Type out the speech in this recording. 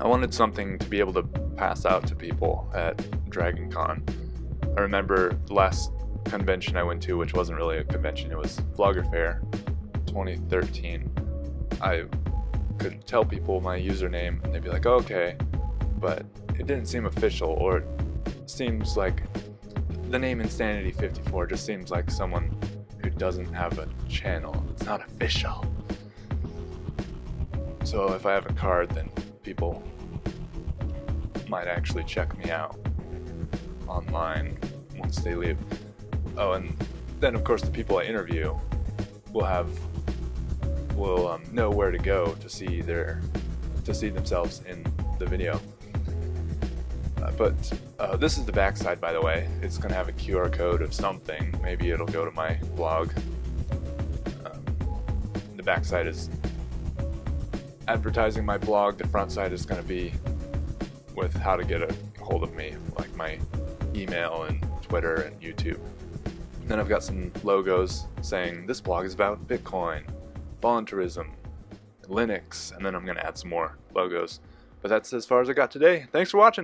I wanted something to be able to pass out to people at Dragon Con. I remember the last convention I went to, which wasn't really a convention, it was Vlogger Fair 2013. I could tell people my username and they'd be like, oh, okay, but it didn't seem official or it seems like the name Insanity 54 just seems like someone who doesn't have a channel. It's not official. So if I have a card, then people might actually check me out online once they leave. Oh, and then of course the people I interview will have will um, know where to go to see their to see themselves in the video. Uh, but uh, this is the backside, by the way. It's going to have a QR code of something. Maybe it'll go to my blog. Um, the backside is advertising my blog. The front side is going to be with how to get a hold of me, like my email and Twitter and YouTube. then I've got some logos saying this blog is about Bitcoin, voluntarism, Linux, and then I'm going to add some more logos. But that's as far as I got today. Thanks for watching.